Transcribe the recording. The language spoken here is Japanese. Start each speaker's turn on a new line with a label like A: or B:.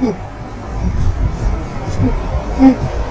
A: Mm-hmm.